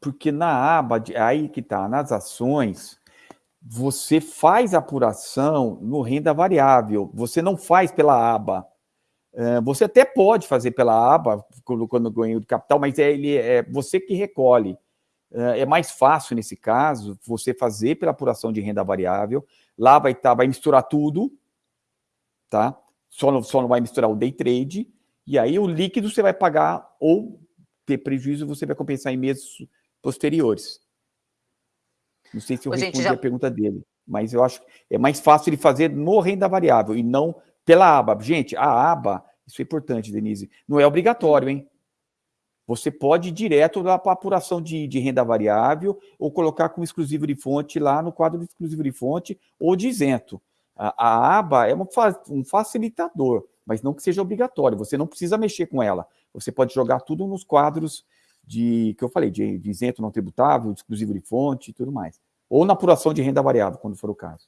Porque na aba, de, aí que está, nas ações, você faz apuração no renda variável, você não faz pela aba. É, você até pode fazer pela aba, quando ganho de capital, mas é, ele, é você que recolhe. É, é mais fácil, nesse caso, você fazer pela apuração de renda variável. Lá vai, tá, vai misturar tudo, tá? Só não, só não vai misturar o day trade. E aí o líquido você vai pagar ou ter prejuízo, você vai compensar em meses posteriores. Não sei se eu Ô, respondi já... a pergunta dele, mas eu acho que é mais fácil ele fazer no renda variável e não pela aba. Gente, a aba, isso é importante, Denise, não é obrigatório, hein? Você pode ir direto lá para a apuração de, de, renda variável ou colocar como exclusivo de fonte lá no quadro de exclusivo de fonte ou de isento. A, a aba é uma, um facilitador, mas não que seja obrigatório. Você não precisa mexer com ela. Você pode jogar tudo nos quadros de que eu falei, de, de isento não tributável, de exclusivo de fonte e tudo mais. Ou na apuração de renda variável, quando for o caso.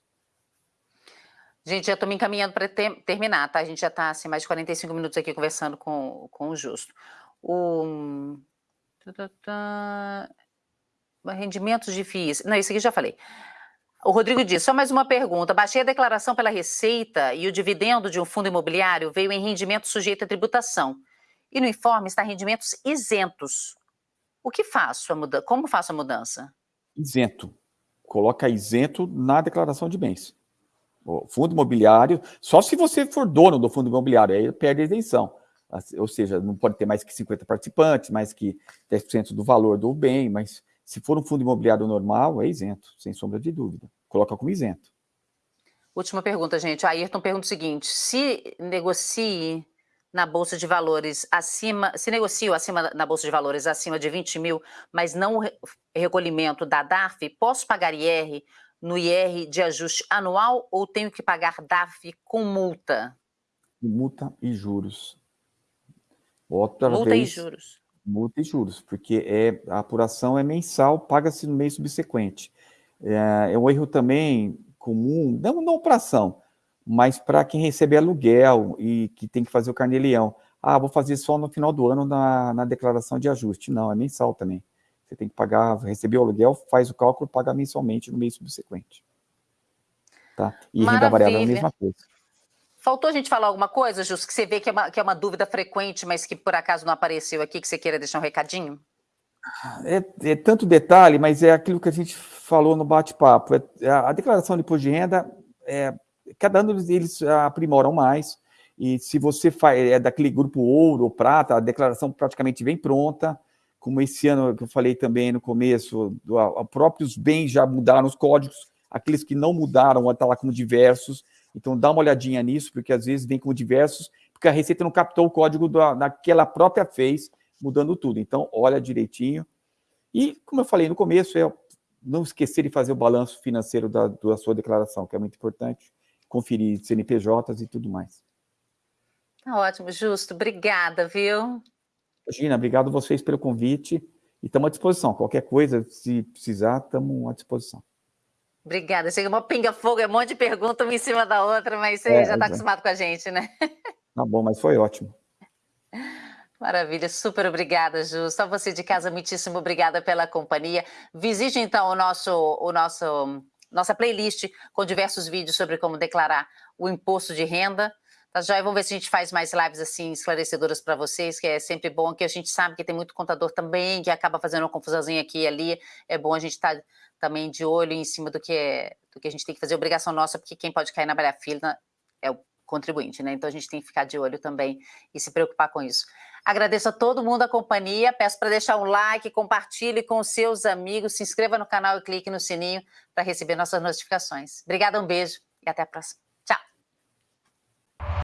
Gente, já estou me encaminhando para ter, terminar, tá? A gente já está assim, mais de 45 minutos aqui conversando com, com o Justo. O... Rendimentos de FIIs. Não, isso aqui já falei. O Rodrigo diz, só mais uma pergunta. Baixei a declaração pela Receita e o dividendo de um fundo imobiliário veio em rendimento sujeito à tributação. E no informe está rendimentos isentos. O que faço? A muda Como faço a mudança? Isento. Coloca isento na declaração de bens. O fundo imobiliário, só se você for dono do fundo imobiliário, aí perde a isenção. Ou seja, não pode ter mais que 50 participantes, mais que 10% do valor do bem, mas se for um fundo imobiliário normal, é isento, sem sombra de dúvida. Coloca como isento. Última pergunta, gente. A Ayrton pergunta o seguinte: se negocie na Bolsa de Valores acima, se negocio acima na Bolsa de Valores acima de 20 mil, mas não o recolhimento da DAF, posso pagar IR no IR de ajuste anual ou tenho que pagar DAF com multa? Multa e juros. Outra multa vez, e juros multa e juros, porque é, a apuração é mensal, paga-se no mês subsequente. É, é, um erro também comum, não na operação, mas para quem recebe aluguel e que tem que fazer o carnê-leão. Ah, vou fazer só no final do ano na, na declaração de ajuste. Não, é mensal também. Você tem que pagar, receber o aluguel, faz o cálculo, paga mensalmente no mês subsequente. Tá? E Maravilha. renda variável é a mesma coisa. Faltou a gente falar alguma coisa, Justo, que você vê que é, uma, que é uma dúvida frequente, mas que por acaso não apareceu aqui, que você queira deixar um recadinho? É, é tanto detalhe, mas é aquilo que a gente falou no bate-papo. É a declaração de imposto de renda, é, cada ano eles aprimoram mais, e se você faz, é daquele grupo ouro ou prata, a declaração praticamente vem pronta, como esse ano que eu falei também no começo, do, a, próprios bens já mudaram os códigos, aqueles que não mudaram, está lá como diversos, então, dá uma olhadinha nisso, porque às vezes vem como diversos, porque a Receita não captou o código da, daquela própria fez, mudando tudo. Então, olha direitinho. E, como eu falei no começo, é não esquecer de fazer o balanço financeiro da, da sua declaração, que é muito importante, conferir CNPJs e tudo mais. Tá ótimo, Justo. Obrigada, viu? Imagina, obrigado vocês pelo convite e estamos à disposição. Qualquer coisa, se precisar, estamos à disposição. Obrigada. Chega uma pinga-fogo, é um monte de pergunta uma em cima da outra, mas você é, já está é. acostumado com a gente, né? Tá bom, mas foi ótimo. Maravilha, super obrigada, Ju. Só você de casa, muitíssimo obrigada pela companhia. Visite então o nosso, o nosso, nossa playlist com diversos vídeos sobre como declarar o imposto de renda. Tá joia? Vamos ver se a gente faz mais lives assim esclarecedoras para vocês, que é sempre bom, que a gente sabe que tem muito contador também que acaba fazendo uma confusãozinha aqui e ali. É bom a gente estar tá também de olho em cima do que, é, do que a gente tem que fazer, obrigação nossa, porque quem pode cair na balha-fila é o contribuinte, né? Então a gente tem que ficar de olho também e se preocupar com isso. Agradeço a todo mundo a companhia, peço para deixar um like, compartilhe com seus amigos, se inscreva no canal e clique no sininho para receber nossas notificações. Obrigada, um beijo e até a próxima.